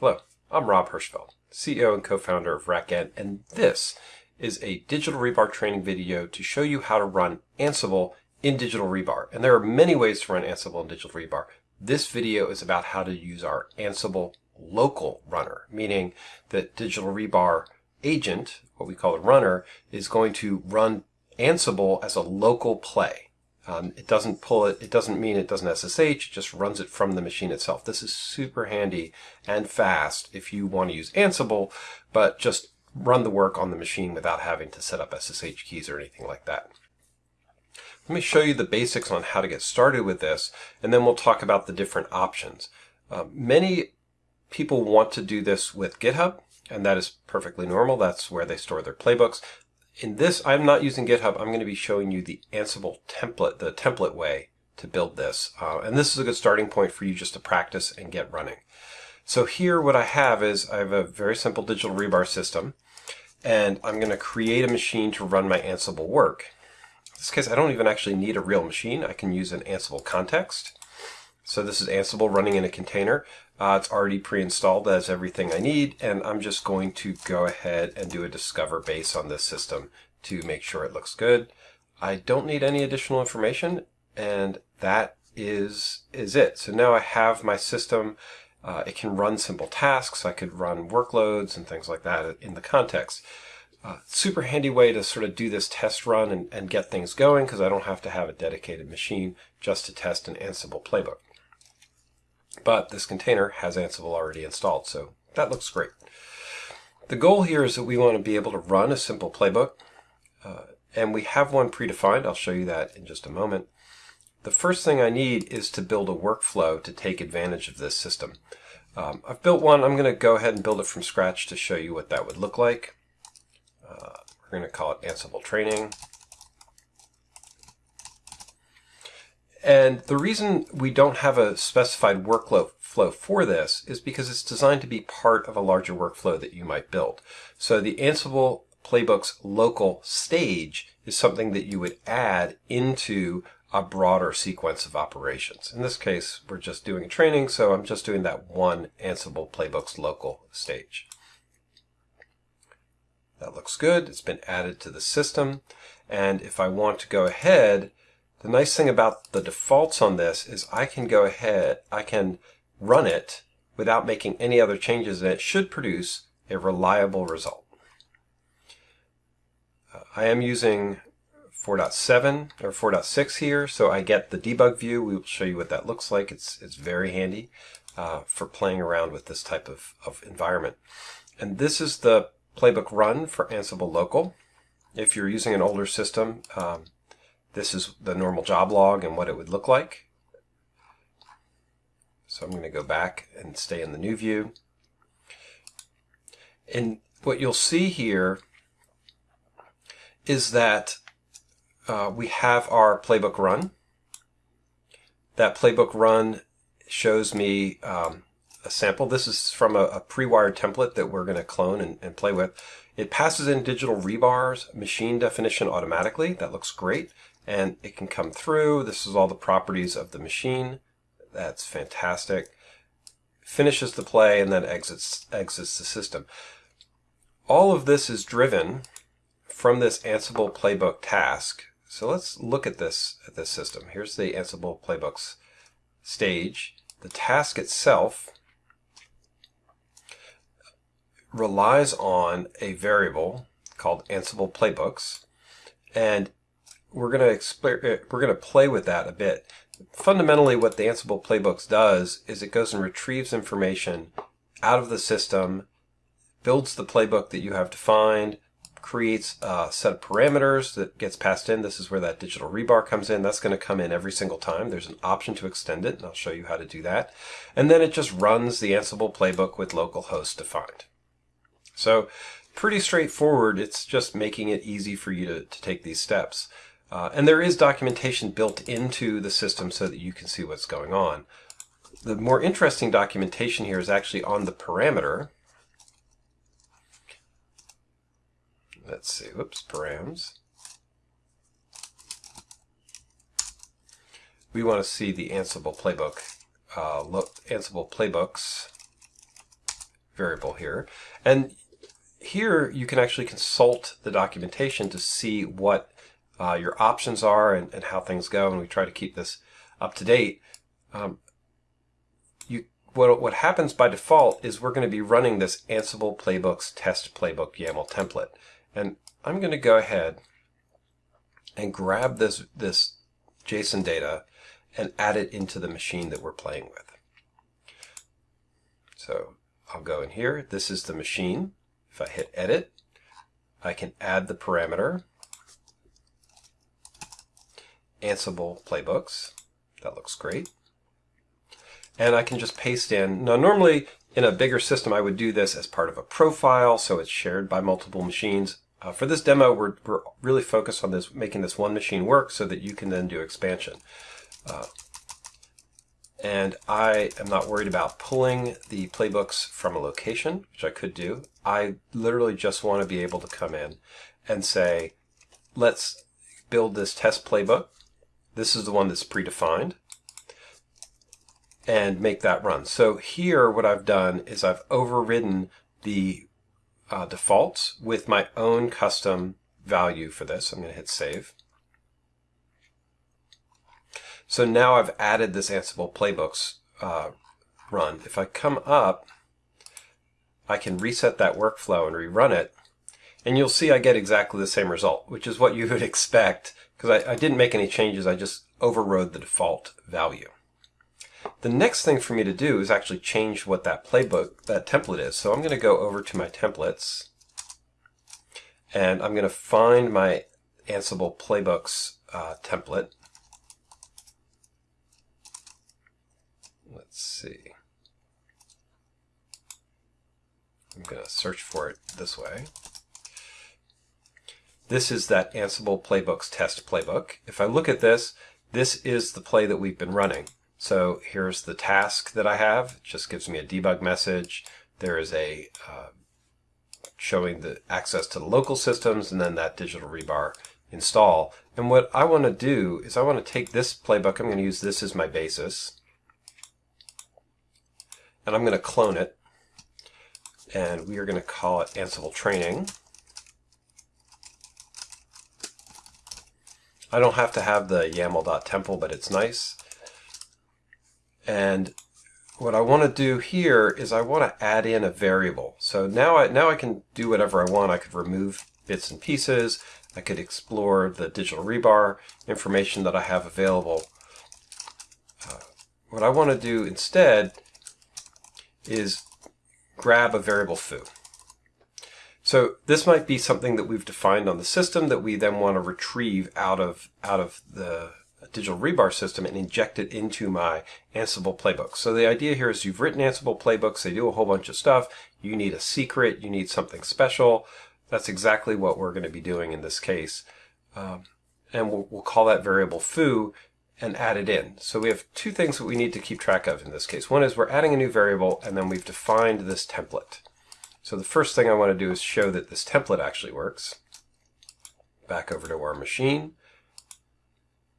Hello, I'm Rob Hirschfeld, CEO and co-founder of RackN, and this is a digital rebar training video to show you how to run Ansible in digital rebar. And there are many ways to run Ansible in digital rebar. This video is about how to use our Ansible local runner, meaning that digital rebar agent, what we call a runner, is going to run Ansible as a local play. Um, it doesn't pull it, it doesn't mean it doesn't SSH, it just runs it from the machine itself. This is super handy and fast if you want to use Ansible, but just run the work on the machine without having to set up SSH keys or anything like that. Let me show you the basics on how to get started with this, and then we'll talk about the different options. Uh, many people want to do this with GitHub, and that is perfectly normal. That's where they store their playbooks in this, I'm not using GitHub. I'm going to be showing you the Ansible template, the template way to build this. Uh, and this is a good starting point for you just to practice and get running. So here what I have is I have a very simple digital rebar system and I'm going to create a machine to run my Ansible work. In this case, I don't even actually need a real machine. I can use an Ansible context. So this is Ansible running in a container. Uh, it's already pre-installed as everything I need, and I'm just going to go ahead and do a discover base on this system to make sure it looks good. I don't need any additional information, and that is is it. So now I have my system. Uh, it can run simple tasks. I could run workloads and things like that in the context. Uh, super handy way to sort of do this test run and, and get things going because I don't have to have a dedicated machine just to test an Ansible playbook. But this container has Ansible already installed, so that looks great. The goal here is that we want to be able to run a simple playbook, uh, and we have one predefined. I'll show you that in just a moment. The first thing I need is to build a workflow to take advantage of this system. Um, I've built one. I'm going to go ahead and build it from scratch to show you what that would look like. Uh, we're going to call it Ansible Training. And the reason we don't have a specified workflow flow for this is because it's designed to be part of a larger workflow that you might build. So the Ansible Playbook's local stage is something that you would add into a broader sequence of operations. In this case, we're just doing training, so I'm just doing that one Ansible Playbook's local stage. That looks good. It's been added to the system. And if I want to go ahead the nice thing about the defaults on this is I can go ahead, I can run it without making any other changes and it should produce a reliable result. Uh, I am using 4.7 or 4.6 here, so I get the debug view. We will show you what that looks like. It's, it's very handy uh, for playing around with this type of, of environment. And this is the playbook run for Ansible Local. If you're using an older system, um, this is the normal job log and what it would look like. So I'm going to go back and stay in the new view. And what you'll see here is that uh, we have our playbook run. That playbook run shows me um, a sample. This is from a, a pre-wired template that we're going to clone and, and play with. It passes in digital rebars machine definition automatically. That looks great and it can come through. This is all the properties of the machine. That's fantastic. Finishes the play and then exits, exits the system. All of this is driven from this Ansible playbook task. So let's look at this at this system. Here's the Ansible playbooks stage. The task itself relies on a variable called Ansible playbooks and we're going to uh, we're going to play with that a bit. Fundamentally, what the Ansible Playbooks does is it goes and retrieves information out of the system, builds the playbook that you have defined, creates a set of parameters that gets passed in. This is where that digital rebar comes in. That's going to come in every single time. There's an option to extend it, and I'll show you how to do that. And then it just runs the Ansible playbook with localhost defined. So pretty straightforward. It's just making it easy for you to, to take these steps. Uh, and there is documentation built into the system so that you can see what's going on. The more interesting documentation here is actually on the parameter. Let's see, whoops, params. We want to see the Ansible playbook, uh, look, Ansible playbooks variable here. And here you can actually consult the documentation to see what uh, your options are and, and, how things go. And we try to keep this up to date. Um, you, what, what happens by default is we're going to be running this Ansible playbooks test playbook YAML template. And I'm going to go ahead and grab this, this JSON data and add it into the machine that we're playing with. So I'll go in here. This is the machine. If I hit edit, I can add the parameter Ansible playbooks. That looks great. And I can just paste in. Now, normally in a bigger system, I would do this as part of a profile, so it's shared by multiple machines. Uh, for this demo, we're, we're really focused on this, making this one machine work so that you can then do expansion. Uh, and I am not worried about pulling the playbooks from a location, which I could do. I literally just want to be able to come in and say, let's build this test playbook. This is the one that's predefined and make that run. So here what I've done is I've overridden the uh, defaults with my own custom value for this. I'm going to hit save. So now I've added this Ansible playbooks uh, run. If I come up, I can reset that workflow and rerun it. And you'll see I get exactly the same result, which is what you would expect because I, I didn't make any changes. I just overrode the default value. The next thing for me to do is actually change what that playbook, that template is. So I'm going to go over to my templates and I'm going to find my Ansible playbooks uh, template. Let's see. I'm going to search for it this way. This is that Ansible Playbooks test playbook. If I look at this, this is the play that we've been running. So here's the task that I have. It just gives me a debug message. There is a uh, showing the access to the local systems and then that digital rebar install. And what I want to do is I want to take this playbook. I'm going to use this as my basis and I'm going to clone it and we are going to call it Ansible training. I don't have to have the YAML.temple, but it's nice. And what I want to do here is I want to add in a variable. So now I, now I can do whatever I want. I could remove bits and pieces. I could explore the digital rebar information that I have available. Uh, what I want to do instead is grab a variable foo. So this might be something that we've defined on the system that we then want to retrieve out of out of the digital rebar system and inject it into my Ansible playbook. So the idea here is you've written Ansible playbooks, they do a whole bunch of stuff. You need a secret, you need something special. That's exactly what we're going to be doing in this case. Um, and we'll, we'll call that variable foo and add it in. So we have two things that we need to keep track of in this case. One is we're adding a new variable and then we've defined this template. So the first thing I want to do is show that this template actually works. Back over to our machine.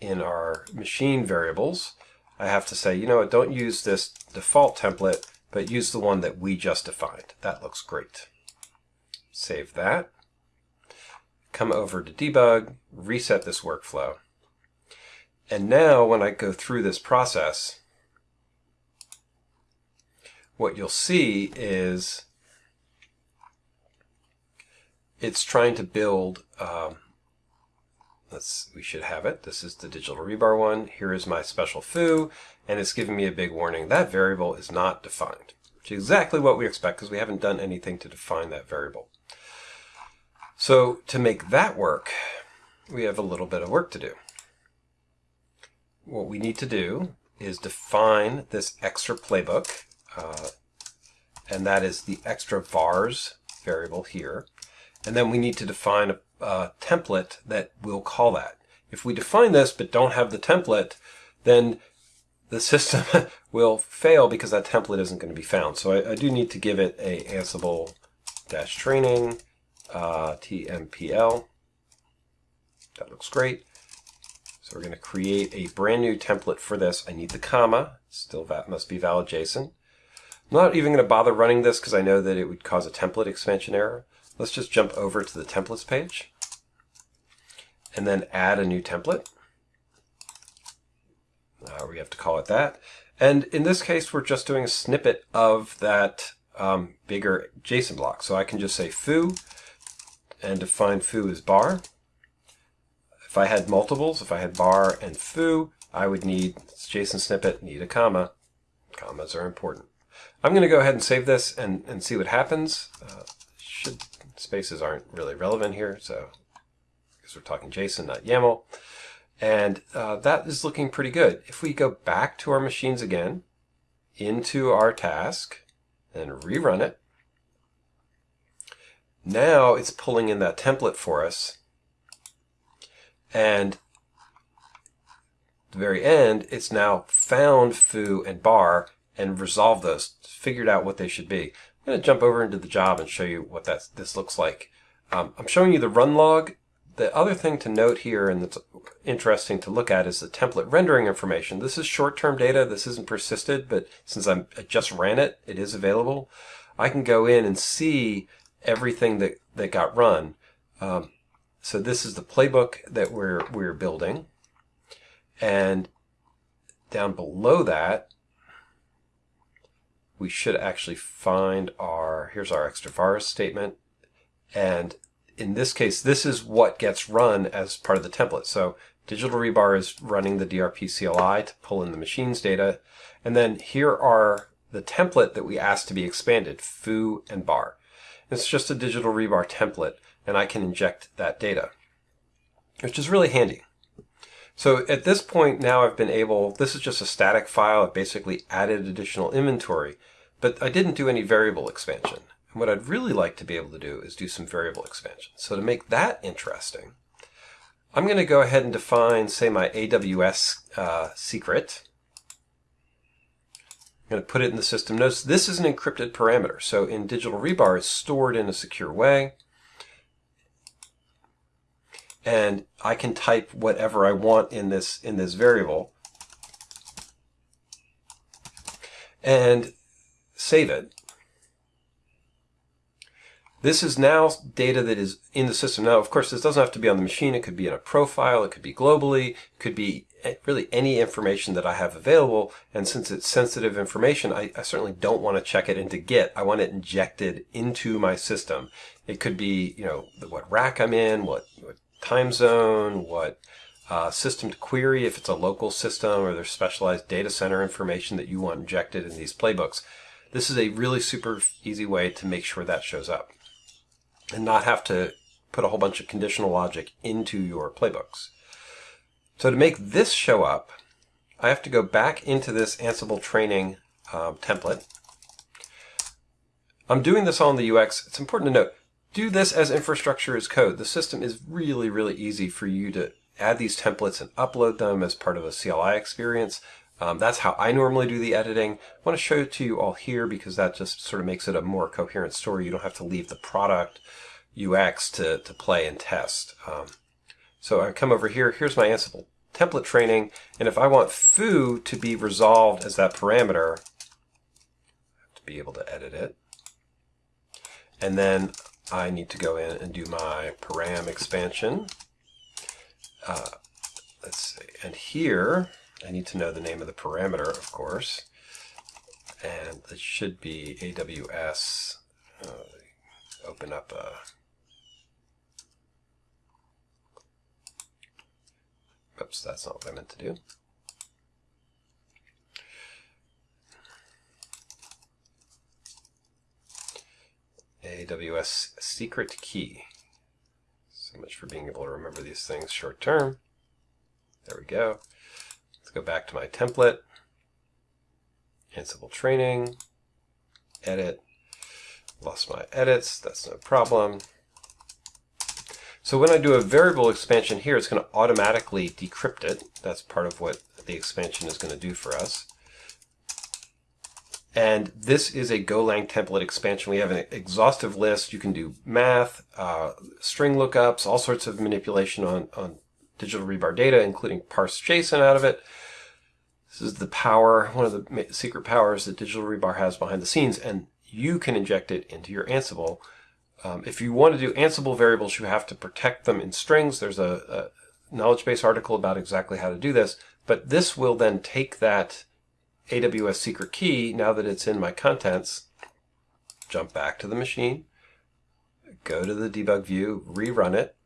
In our machine variables, I have to say, you know what, don't use this default template, but use the one that we just defined. That looks great. Save that. Come over to debug, reset this workflow. And now when I go through this process, what you'll see is it's trying to build, um, let's, we should have it. This is the digital rebar one. Here is my special foo, and it's giving me a big warning. That variable is not defined, which is exactly what we expect because we haven't done anything to define that variable. So to make that work, we have a little bit of work to do what we need to do is define this extra playbook, uh, and that is the extra vars variable here. And then we need to define a, a template that will call that. If we define this but don't have the template, then the system will fail because that template isn't going to be found. So I, I do need to give it a Ansible dash training uh, TMPL. That looks great. So we're going to create a brand new template for this. I need the comma, still that must be valid JSON. I'm not even going to bother running this because I know that it would cause a template expansion error. Let's just jump over to the templates page and then add a new template. Uh, we have to call it that. And in this case, we're just doing a snippet of that um, bigger JSON block. So I can just say foo and define foo as bar. If I had multiples, if I had bar and foo, I would need JSON snippet, need a comma. Commas are important. I'm going to go ahead and save this and, and see what happens. Uh, should Spaces aren't really relevant here, so because we're talking JSON, not YAML. And uh, that is looking pretty good. If we go back to our machines again, into our task, and rerun it, now it's pulling in that template for us. And the very end, it's now found foo and bar and resolved those, figured out what they should be. I'm going to jump over into the job and show you what that this looks like. Um, I'm showing you the run log. The other thing to note here, and that's interesting to look at, is the template rendering information. This is short-term data. This isn't persisted, but since I'm, I just ran it, it is available. I can go in and see everything that, that got run. Um, so this is the playbook that we're, we're building. And down below that, we should actually find our, here's our extra vars statement. And in this case, this is what gets run as part of the template. So Digital Rebar is running the DRP CLI to pull in the machines data. And then here are the template that we asked to be expanded, foo and bar. It's just a Digital Rebar template, and I can inject that data, which is really handy. So at this point now I've been able, this is just a static file, I've basically added additional inventory. But I didn't do any variable expansion. And what I'd really like to be able to do is do some variable expansion. So to make that interesting, I'm going to go ahead and define, say, my AWS uh, secret. I'm going to put it in the system. Notice this is an encrypted parameter. So in Digital Rebar, it's stored in a secure way. And I can type whatever I want in this in this variable. And save it. This is now data that is in the system. Now, of course, this doesn't have to be on the machine. It could be in a profile. It could be globally. It could be really any information that I have available. And since it's sensitive information, I, I certainly don't want to check it into Git. I want it injected into my system. It could be, you know, what rack I'm in, what, what time zone, what uh, system to query if it's a local system or there's specialized data center information that you want injected in these playbooks. This is a really super easy way to make sure that shows up and not have to put a whole bunch of conditional logic into your playbooks. So to make this show up, I have to go back into this Ansible training um, template. I'm doing this all in the UX. It's important to note, do this as infrastructure as code. The system is really, really easy for you to add these templates and upload them as part of a CLI experience. Um, that's how I normally do the editing. I want to show it to you all here because that just sort of makes it a more coherent story. You don't have to leave the product UX to, to play and test. Um, so I come over here, here's my Ansible template training, and if I want foo to be resolved as that parameter, I have to be able to edit it. And then I need to go in and do my param expansion. Uh, let's see, and here, I need to know the name of the parameter, of course. And it should be AWS. Uh, open up a Oops, that's not what I meant to do. AWS secret key. So much for being able to remember these things short term. There we go go back to my template, Ansible training, edit, lost my edits, that's no problem. So when I do a variable expansion here, it's going to automatically decrypt it. That's part of what the expansion is going to do for us. And this is a Golang template expansion. We have an exhaustive list. You can do math, uh, string lookups, all sorts of manipulation on, on digital rebar data, including parse JSON out of it. This is the power, one of the secret powers that Digital Rebar has behind the scenes, and you can inject it into your Ansible. Um, if you want to do Ansible variables, you have to protect them in strings. There's a, a knowledge base article about exactly how to do this, but this will then take that AWS secret key, now that it's in my contents, jump back to the machine, go to the debug view, rerun it,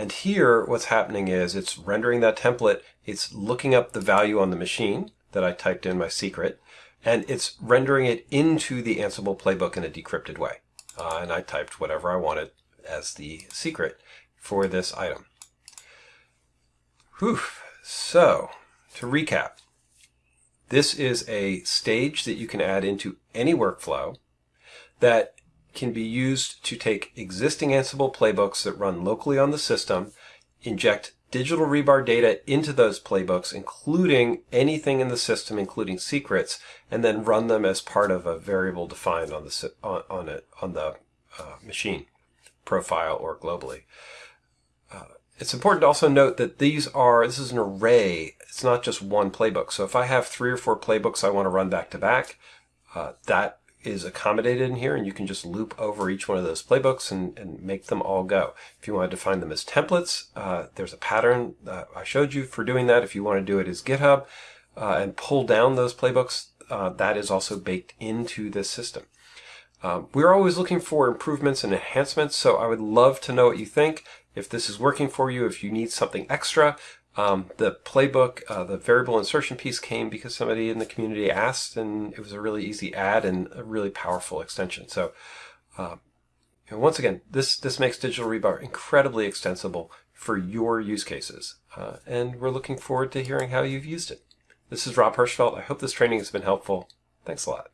and here, what's happening is it's rendering that template. It's looking up the value on the machine that I typed in my secret, and it's rendering it into the Ansible playbook in a decrypted way. Uh, and I typed whatever I wanted as the secret for this item. Whew. So, to recap, this is a stage that you can add into any workflow that can be used to take existing Ansible playbooks that run locally on the system, inject digital rebar data into those playbooks, including anything in the system, including secrets, and then run them as part of a variable defined on the on, on it on the uh, machine profile or globally. Uh, it's important to also note that these are this is an array. It's not just one playbook. So if I have three or four playbooks I want to run back to back, uh, that is accommodated in here and you can just loop over each one of those playbooks and, and make them all go. If you want to define them as templates, uh, there's a pattern I showed you for doing that. If you want to do it as GitHub uh, and pull down those playbooks, uh, that is also baked into this system. Um, we're always looking for improvements and enhancements, so I would love to know what you think. If this is working for you, if you need something extra, um, the playbook, uh, the variable insertion piece came because somebody in the community asked, and it was a really easy add and a really powerful extension. So, uh, once again, this this makes Digital Rebar incredibly extensible for your use cases, uh, and we're looking forward to hearing how you've used it. This is Rob Hirschfeld. I hope this training has been helpful. Thanks a lot.